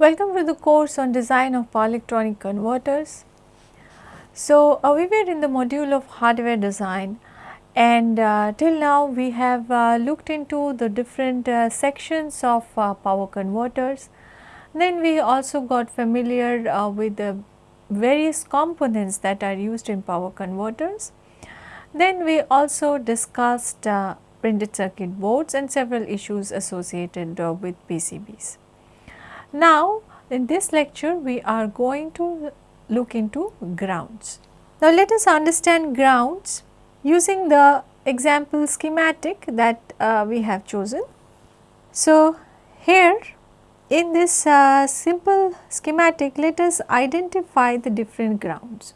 Welcome to the course on design of power electronic converters. So, uh, we were in the module of hardware design and uh, till now we have uh, looked into the different uh, sections of uh, power converters. Then we also got familiar uh, with the various components that are used in power converters. Then we also discussed printed circuit boards and several issues associated with PCBs. Now, in this lecture we are going to look into grounds. Now, let us understand grounds using the example schematic that uh, we have chosen. So, here in this uh, simple schematic let us identify the different grounds.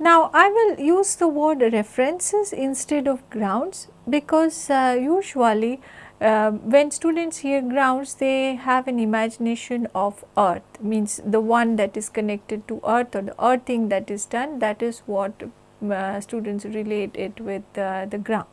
Now, I will use the word references instead of grounds because uh, usually uh, when students hear grounds they have an imagination of earth means the one that is connected to earth or the earthing that is done that is what uh, students relate it with uh, the ground.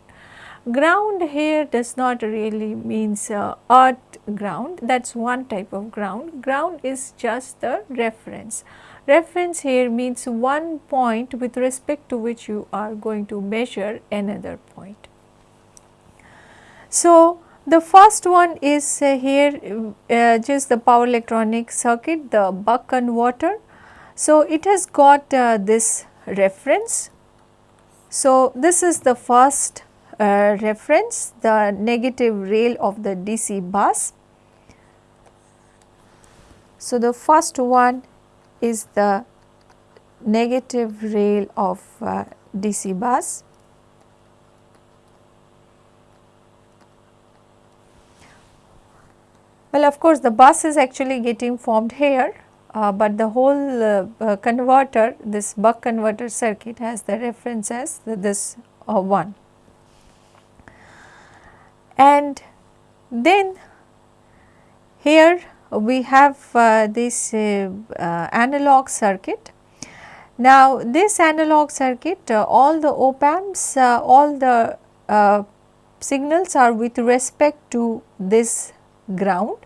Ground here does not really means uh, earth ground that is one type of ground. Ground is just the reference. Reference here means one point with respect to which you are going to measure another point. So, the first one is uh, here uh, just the power electronic circuit the buck converter. So, it has got uh, this reference. So, this is the first uh, reference the negative rail of the DC bus. So, the first one is the negative rail of uh, DC bus. Well, of course, the bus is actually getting formed here, uh, but the whole uh, uh, converter, this buck converter circuit has the reference as the, this uh, one. And then here we have uh, this uh, analog circuit. Now, this analog circuit, all the op amps, all the signals are with respect to this ground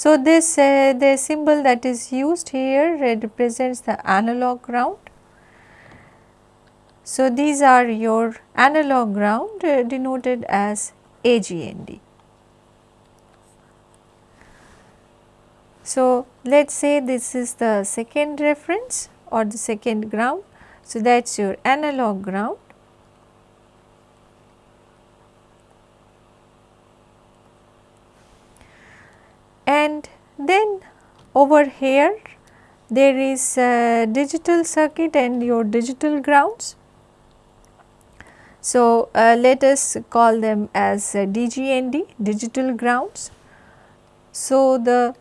so, this uh, the symbol that is used here represents the analog ground. So, these are your analog ground uh, denoted as AGND. So, let us say this is the second reference or the second ground. So, that is your analog ground and then over here there is digital circuit and your digital grounds. So, uh, let us call them as uh, DGND digital grounds. So, the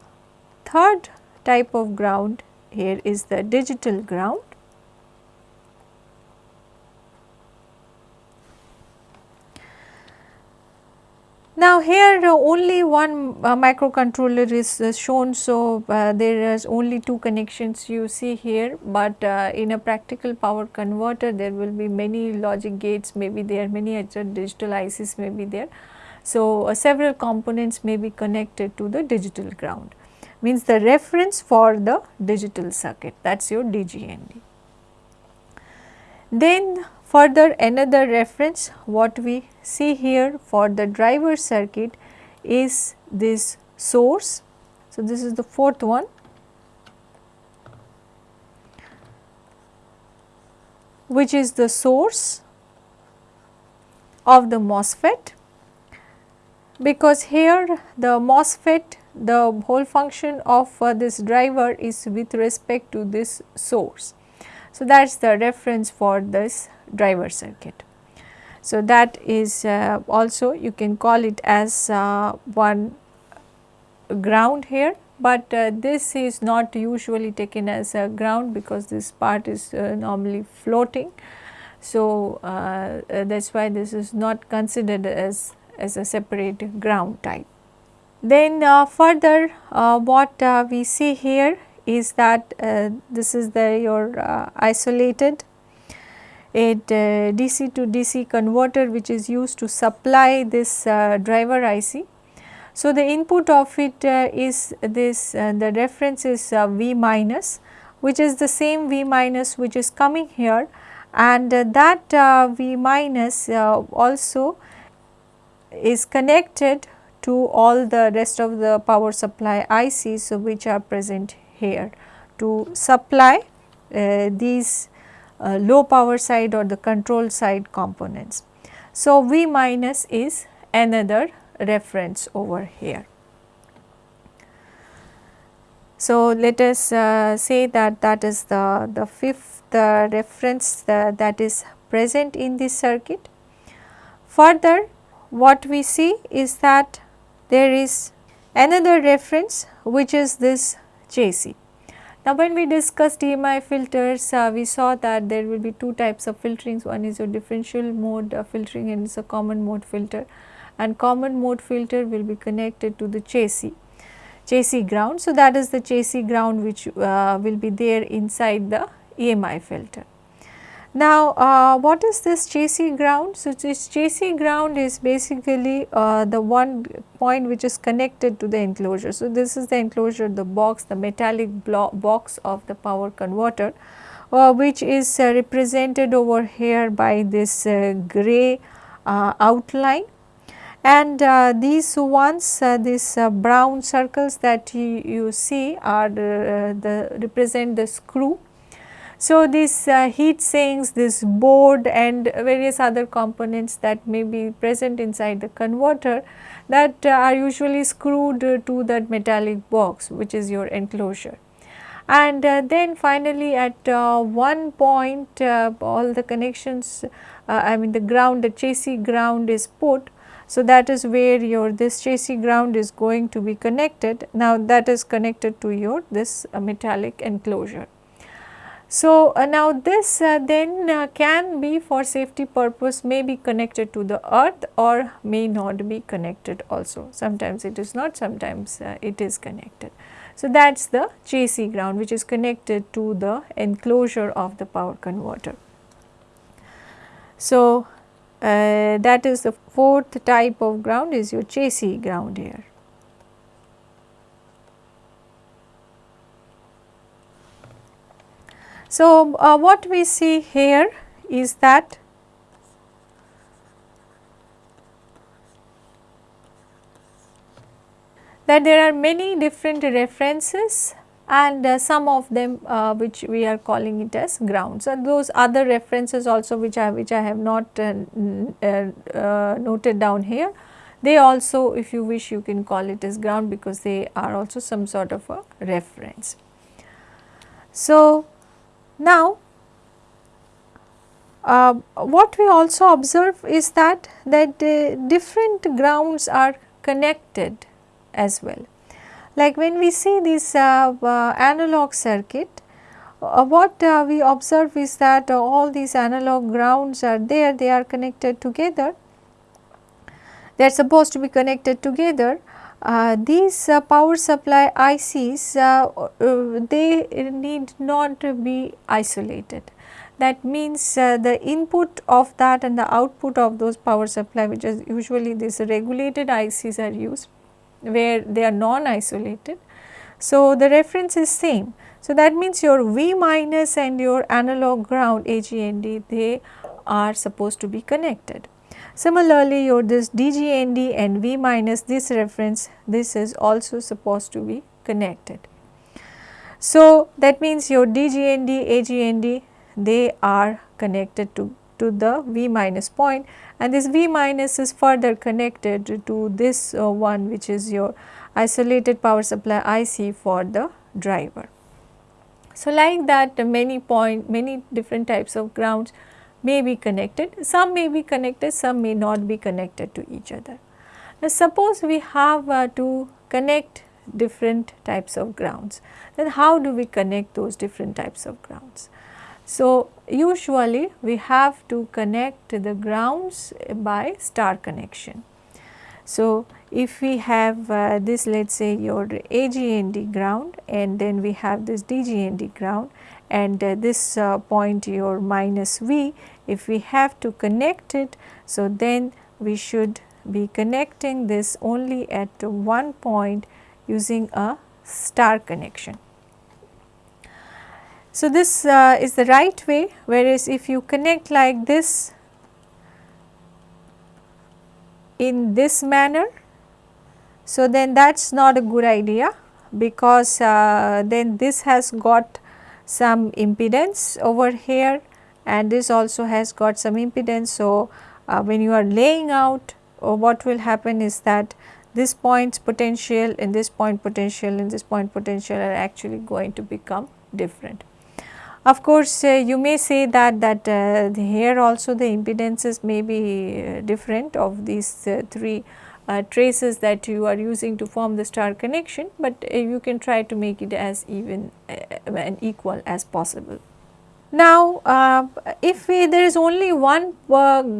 third type of ground here is the digital ground Now, here uh, only one uh, microcontroller is uh, shown. So, there is only two connections you see here, but in a practical power converter there will be many logic gates maybe there many other digital ICs may be there. So, several components may be connected to the digital ground means the reference for the digital circuit that is your DGND. Then Further another reference what we see here for the driver circuit is this source. So, this is the fourth one. which is the source of the MOSFET because here the MOSFET the whole function of uh, this driver is with respect to this source. So, that is the reference for this driver circuit. So, that is uh, also you can call it as uh, one ground here, but uh, this is not usually taken as a ground because this part is uh, normally floating. So, uh, uh, that is why this is not considered as, as a separate ground type. Then further what we see here is that this is the your isolated a DC to DC converter which is used to supply this uh, driver IC. So, the input of it uh, is this uh, the reference is uh, V minus which is the same V minus which is coming here and uh, that uh, V minus uh, also is connected to all the rest of the power supply ICs so which are present here to supply these low power side or the control side components. So, V minus is another reference over here. So, let us uh, say that that is the, the fifth uh, reference uh, that is present in this circuit. Further what we see is that there is another reference which is this JC. Now, when we discussed EMI filters, uh, we saw that there will be two types of filterings. One is your differential mode uh, filtering and it is a common mode filter and common mode filter will be connected to the chassis, chassis ground. So, that is the chassis ground which uh, will be there inside the EMI filter. Now, uh, what is this chassis ground? So, this chassis ground is basically uh, the one point which is connected to the enclosure. So, this is the enclosure, the box, the metallic box of the power converter, uh, which is uh, represented over here by this uh, gray uh, outline and these ones these brown circles that you, you see are the represent the screw. So, this uh, heat sinks, this board and various other components that may be present inside the converter that uh, are usually screwed to that metallic box which is your enclosure. And then finally at one point all the connections I mean the ground the chassis ground is put so, that is where your this chassis ground is going to be connected. Now, that is connected to your this uh, metallic enclosure. So, uh, now this uh, then uh, can be for safety purpose may be connected to the earth or may not be connected also. Sometimes it is not, sometimes uh, it is connected. So, that is the chassis ground which is connected to the enclosure of the power converter. So, uh, that is the fourth type of ground is your chassis ground here. So, uh, what we see here is that that there are many different references and uh, some of them uh, which we are calling it as grounds. So, those other references also which I which I have not uh, uh, uh, noted down here they also if you wish you can call it as ground because they are also some sort of a reference. So, now uh, what we also observe is that that different grounds are connected as well. Like when we see this uh, uh, analog circuit, uh, what uh, we observe is that uh, all these analog grounds are there, they are connected together, they are supposed to be connected together. Uh, these uh, power supply ICs, uh, uh, they need not be isolated. That means the input of that and the output of those power supply which is usually these regulated ICs are used where they are non-isolated. So, the reference is same. So, that means your V minus and your analog ground AGND they are supposed to be connected. Similarly, your this DGND and V minus this reference this is also supposed to be connected. So, that means your DGND, AGND they are connected to, to the V minus point and this V minus is further connected to this uh, one which is your isolated power supply IC for the driver. So, like that many point many different types of grounds may be connected, some may be connected, some may not be connected to each other. Now, suppose we have uh, to connect different types of grounds, then how do we connect those different types of grounds? So, usually we have to connect the grounds by star connection. So, if we have uh, this let us say your AGND ground and then we have this DGND ground and uh, this uh, point your minus V if we have to connect it. So, then we should be connecting this only at one point using a star connection. So, this uh, is the right way whereas if you connect like this in this manner, so then that is not a good idea because uh, then this has got some impedance over here and this also has got some impedance. So, uh, when you are laying out uh, what will happen is that this point's potential and this point potential and this point potential are actually going to become different. Of course, uh, you may say that that uh, here also the impedances may be uh, different of these uh, three uh, traces that you are using to form the star connection, but uh, you can try to make it as even and equal as possible. Now, if we, there is only one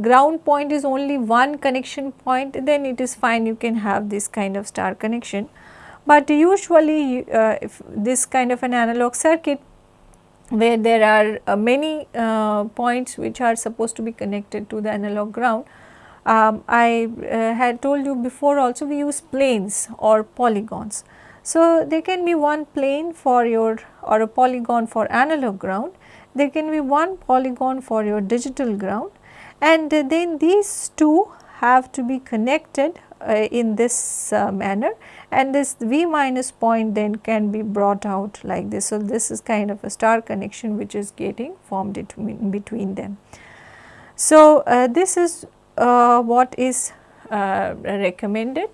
ground point is only one connection point, then it is fine you can have this kind of star connection. But usually, if this kind of an analog circuit where there are uh, many uh, points which are supposed to be connected to the analog ground. Um, I uh, had told you before also we use planes or polygons. So, there can be one plane for your or a polygon for analog ground, there can be one polygon for your digital ground and then these two have to be connected uh, in this uh, manner and this V minus point then can be brought out like this. So, this is kind of a star connection which is getting formed between, them. So, uh, this is what is uh, recommended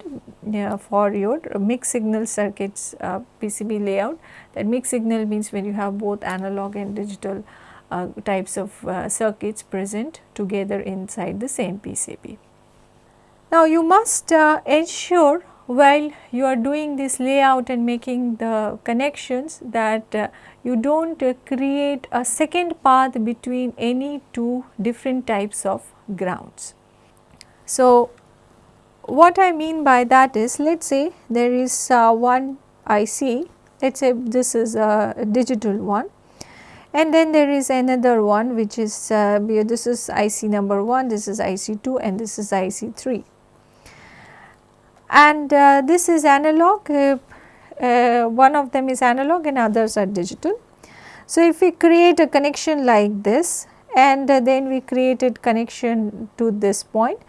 for your mixed signal circuits uh, PCB layout. That mixed signal means when you have both analog and digital uh, types of uh, circuits present together inside the same PCB. Now, you must ensure while you are doing this layout and making the connections that uh, you do not uh, create a second path between any two different types of grounds. So, what I mean by that is let us say there is uh, one IC, let us say this is a digital one and then there is another one which is uh, this is IC number 1, this is IC 2 and this is IC 3 and uh, this is analog uh, uh, one of them is analog and others are digital. So, if we create a connection like this and then we created connection to this point.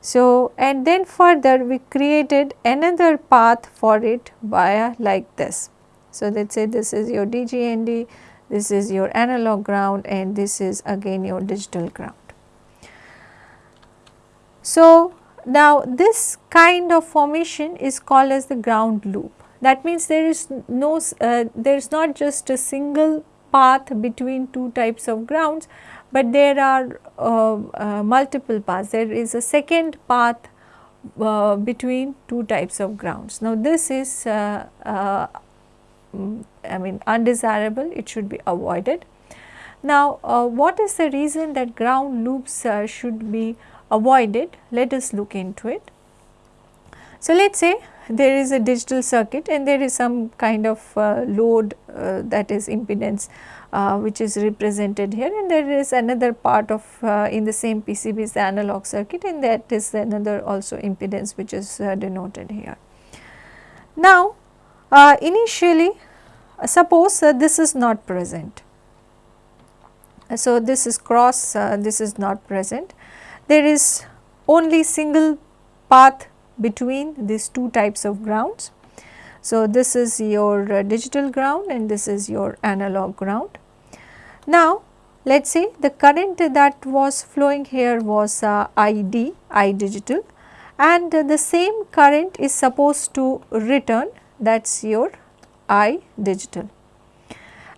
So, and then further we created another path for it via like this. So, let us say this is your DGND, this is your analog ground and this is again your digital ground. So, now, this kind of formation is called as the ground loop. That means there is no, uh, there is not just a single path between two types of grounds, but there are uh, uh, multiple paths. There is a second path uh, between two types of grounds. Now, this is uh, uh, mm, I mean undesirable, it should be avoided. Now, what is the reason that ground loops should be avoided, let us look into it. So, let us say there is a digital circuit and there is some kind of uh, load uh, that is impedance uh, which is represented here and there is another part of uh, in the same PCB is the analog circuit and that is another also impedance which is uh, denoted here. Now, uh, initially suppose this is not present. So, this is cross this is not present there is only single path between these two types of grounds. So, this is your uh, digital ground and this is your analog ground. Now, let us say the current that was flowing here was uh, ID, I digital and uh, the same current is supposed to return that is your I digital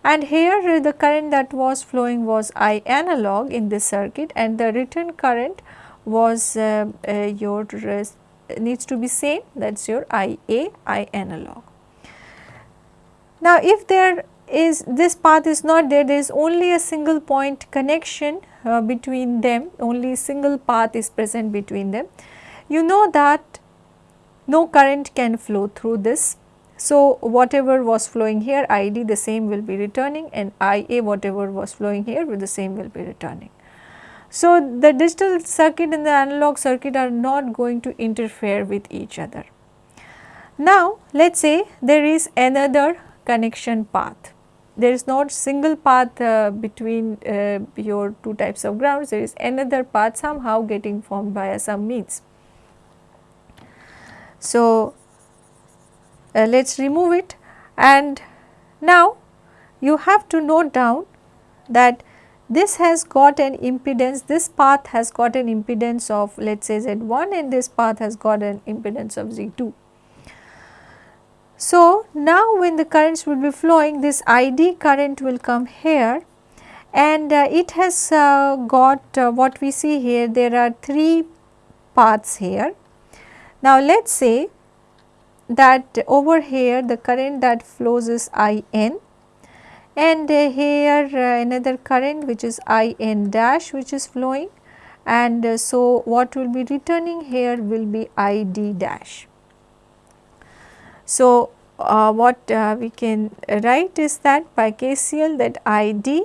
and here the current that was flowing was I analog in this circuit and the return current was uh, uh, your uh, needs to be same that is your IA I analog. Now, if there is this path is not there, there is only a single point connection uh, between them, only single path is present between them. You know that no current can flow through this so, whatever was flowing here ID the same will be returning and IA whatever was flowing here with the same will be returning. So, the digital circuit and the analog circuit are not going to interfere with each other. Now, let us say there is another connection path. There is not single path uh, between uh, your two types of grounds, there is another path somehow getting formed via some means. So, uh, let us remove it and now you have to note down that this has got an impedance, this path has got an impedance of let us say Z1 and this path has got an impedance of Z2. So, now when the currents will be flowing this ID current will come here and uh, it has uh, got uh, what we see here there are 3 paths here. Now, let us say that over here the current that flows is IN and here uh, another current which is In dash which is flowing and uh, so what will be returning here will be Id dash. So, uh, what uh, we can write is that by KCL that Id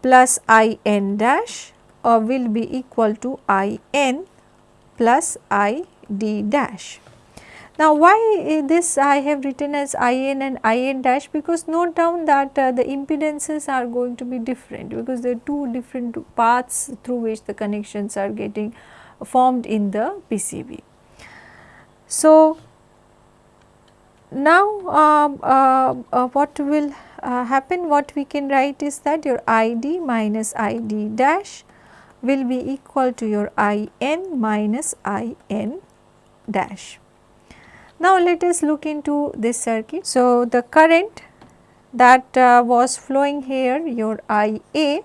plus In dash uh, will be equal to In plus Id dash. Now, why this I have written as In and In dash because note down that uh, the impedances are going to be different because there are two different paths through which the connections are getting formed in the PCB. So, now uh, uh, uh, what will uh, happen what we can write is that your ID minus ID dash will be equal to your In minus In dash. Now, let us look into this circuit. So, the current that uh, was flowing here your IA.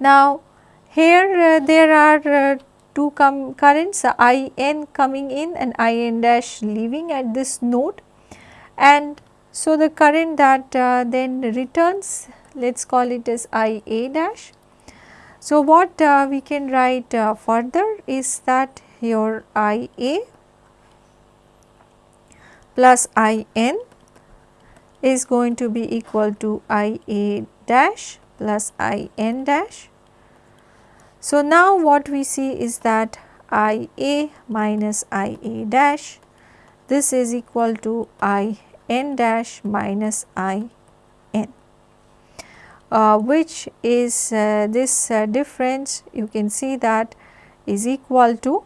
Now, here uh, there are uh, two currents IN coming in and IN dash leaving at this node and so the current that uh, then returns let us call it as IA dash. So, what uh, we can write uh, further is that your IA plus I n is going to be equal to I a dash plus I n dash. So, now what we see is that I a minus I a dash this is equal to I n dash minus I n uh, which is uh, this uh, difference you can see that is equal to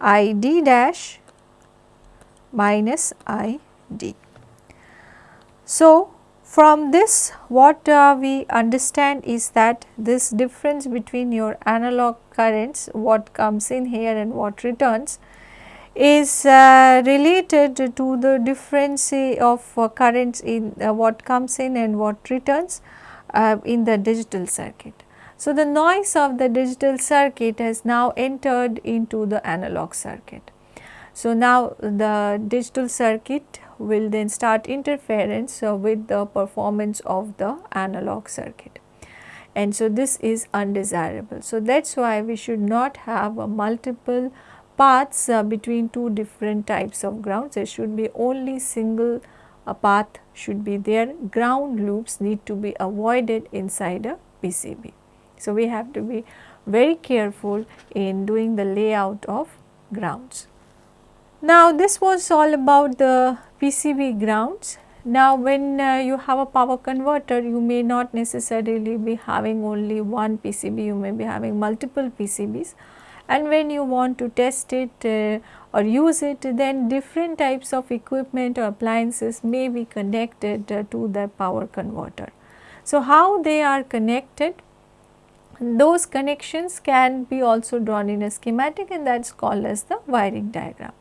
I d dash minus I d. So, from this what uh, we understand is that this difference between your analog currents what comes in here and what returns is uh, related to the difference of uh, currents in uh, what comes in and what returns uh, in the digital circuit. So, the noise of the digital circuit has now entered into the analog circuit. So, now the digital circuit will then start interference uh, with the performance of the analog circuit and so this is undesirable. So, that is why we should not have multiple paths uh, between two different types of grounds, there should be only single uh, path should be there, ground loops need to be avoided inside a PCB. So, we have to be very careful in doing the layout of grounds. Now, this was all about the PCB grounds. Now, when uh, you have a power converter, you may not necessarily be having only one PCB, you may be having multiple PCBs and when you want to test it uh, or use it, then different types of equipment or appliances may be connected uh, to the power converter. So, how they are connected? Those connections can be also drawn in a schematic and that is called as the wiring diagram.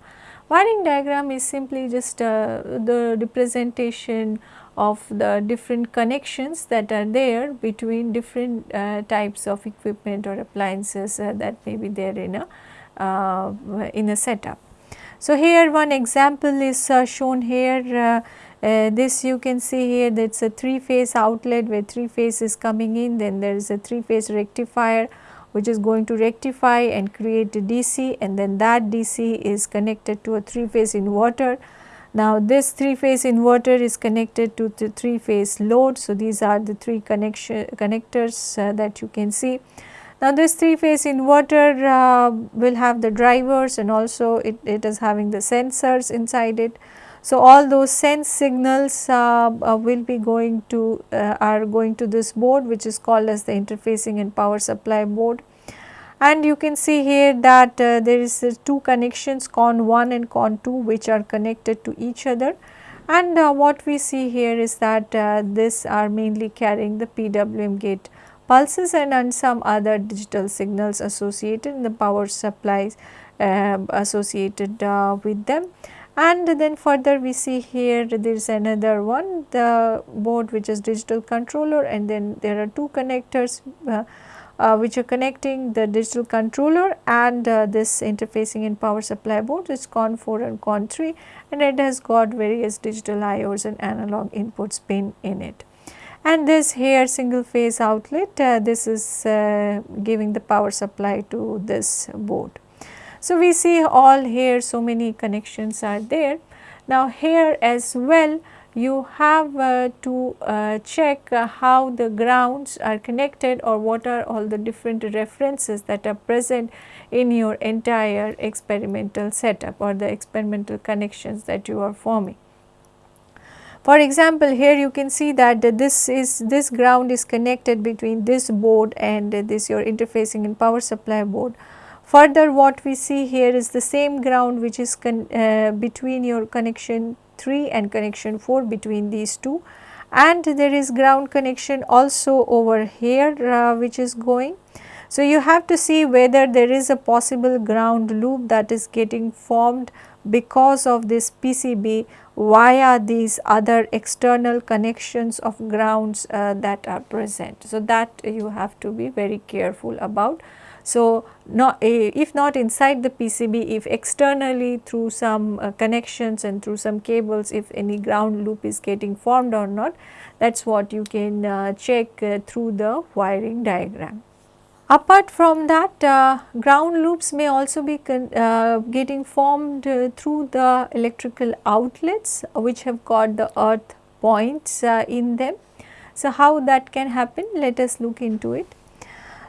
Wiring diagram is simply just uh, the representation of the different connections that are there between different uh, types of equipment or appliances uh, that may be there in a uh, in a setup. So, here one example is uh, shown here uh, uh, this you can see here that is a 3 phase outlet where 3 phase is coming in then there is a 3 phase rectifier which is going to rectify and create a DC and then that DC is connected to a 3 phase inverter Now this 3 phase inverter is connected to the 3 phase load. So, these are the 3 connection connectors uh, that you can see. Now this 3 phase inverter uh, will have the drivers and also it, it is having the sensors inside it. So, all those sense signals uh, uh, will be going to uh, are going to this board which is called as the interfacing and power supply board. And you can see here that uh, there is uh, two connections con 1 and con 2 which are connected to each other. And uh, what we see here is that this are mainly carrying the PWM gate pulses and, and some other digital signals associated in the power supplies associated with them and then further we see here there is another one the board which is digital controller and then there are two connectors uh, uh, which are connecting the digital controller and uh, this interfacing and power supply board is CON 4 and CON 3 and it has got various digital IOs and analog inputs pin in it. And this here single phase outlet uh, this is uh, giving the power supply to this board. So, we see all here so many connections are there. Now, here as well you have uh, to uh, check uh, how the grounds are connected or what are all the different references that are present in your entire experimental setup or the experimental connections that you are forming. For example, here you can see that this is this ground is connected between this board and this your interfacing and power supply board Further what we see here is the same ground which is uh, between your connection 3 and connection 4 between these two and there is ground connection also over here uh, which is going. So, you have to see whether there is a possible ground loop that is getting formed because of this PCB via these other external connections of grounds uh, that are present. So, that you have to be very careful about. So, not, if not inside the PCB, if externally through some uh, connections and through some cables, if any ground loop is getting formed or not, that is what you can uh, check uh, through the wiring diagram. Apart from that, uh, ground loops may also be uh, getting formed uh, through the electrical outlets which have got the earth points in them. So, how that can happen? Let us look into it.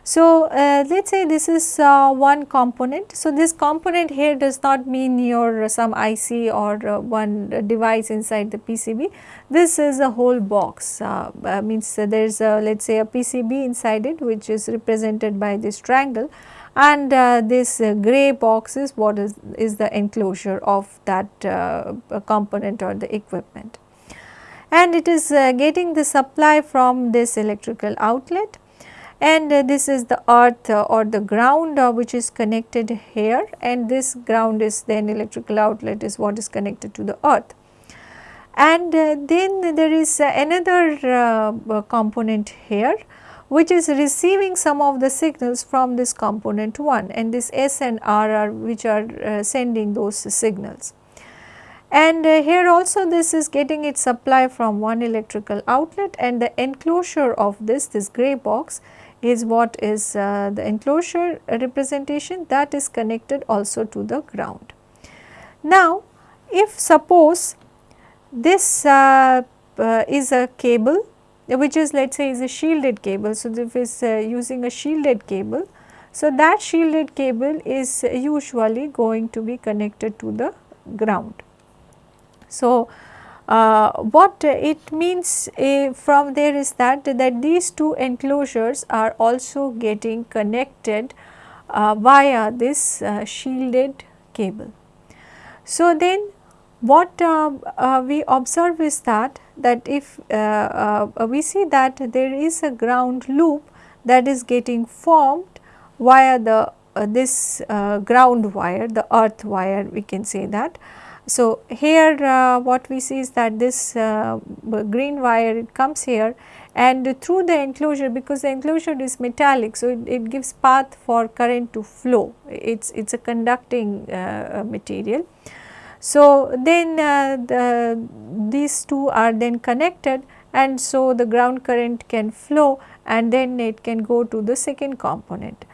So, uh, let us say this is uh, one component. So, this component here does not mean your uh, some IC or uh, one device inside the PCB. This is a whole box uh, uh, means there is a let us say a PCB inside it which is represented by this triangle and this grey box is what is, is the enclosure of that component or the equipment. And it is getting the supply from this electrical outlet and uh, this is the earth uh, or the ground uh, which is connected here and this ground is then electrical outlet is what is connected to the earth. And uh, then there is uh, another uh, component here which is receiving some of the signals from this component 1 and this S and R are which are sending those signals. And here also this is getting its supply from one electrical outlet and the enclosure of this, this grey box is what is uh, the enclosure representation that is connected also to the ground. Now, if suppose this uh, uh, is a cable which is let us say is a shielded cable. So, if is uh, using a shielded cable, so that shielded cable is usually going to be connected to the ground. So, uh, what it means uh, from there is that that these two enclosures are also getting connected uh, via this uh, shielded cable. So, then what uh, uh, we observe is that that if we see that there is a ground loop that is getting formed via the this ground wire the earth wire we can say that so, here uh, what we see is that this uh, green wire it comes here and through the enclosure because the enclosure is metallic. So, it, it gives path for current to flow it is it is a conducting uh, material. So, then uh, the, these two are then connected and so the ground current can flow and then it can go to the second component.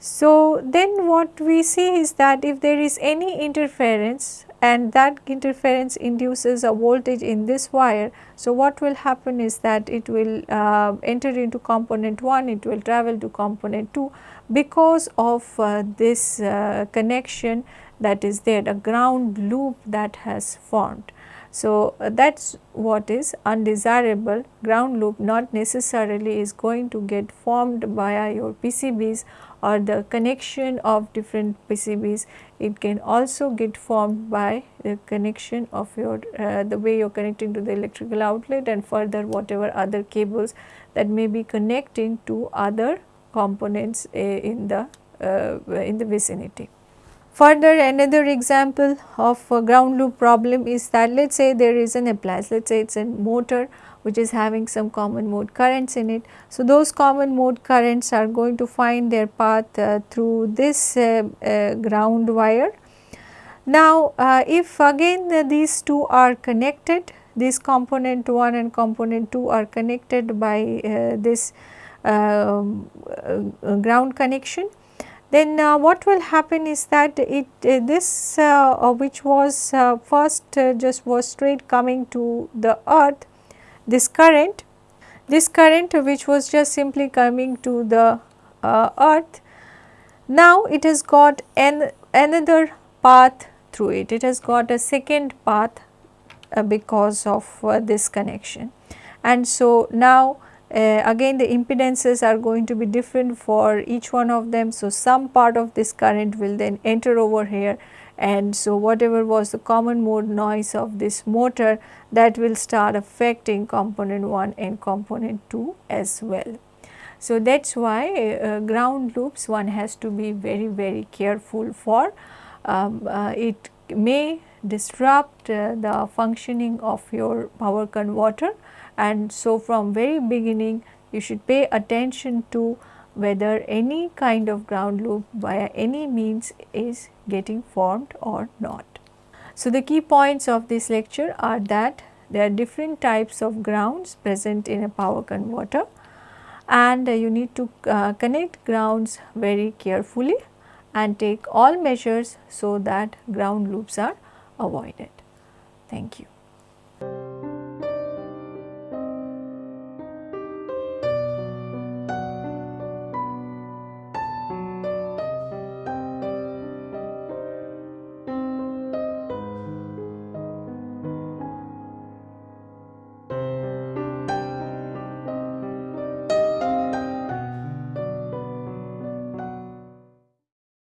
So, then what we see is that if there is any interference and that interference induces a voltage in this wire. So, what will happen is that it will uh, enter into component 1, it will travel to component 2 because of uh, this uh, connection that is there, a ground loop that has formed. So, uh, that is what is undesirable ground loop not necessarily is going to get formed via your PCBs or the connection of different PCBs. It can also get formed by the connection of your uh, the way you are connecting to the electrical outlet and further whatever other cables that may be connecting to other components uh, in the in the vicinity. Further another example of ground loop problem is that let us say there is an appliance, let us say it is a motor which is having some common mode currents in it. So, those common mode currents are going to find their path uh, through this uh, uh, ground wire. Now, uh, if again these two are connected, this component 1 and component 2 are connected by uh, this um, uh, ground connection, then uh, what will happen is that it uh, this uh, uh which was uh, first uh, just was straight coming to the earth this current this current which was just simply coming to the earth now it has got an another path through it. It has got a second path because of this connection. And so now uh, again the impedances are going to be different for each one of them. So, some part of this current will then enter over here and so whatever was the common mode noise of this motor that will start affecting component 1 and component 2 as well. So, that is why uh, ground loops one has to be very very careful for um, uh, it may disrupt uh, the functioning of your power converter and so from very beginning you should pay attention to whether any kind of ground loop via any means is getting formed or not. So, the key points of this lecture are that there are different types of grounds present in a power converter and you need to uh, connect grounds very carefully and take all measures so that ground loops are avoided. Thank you.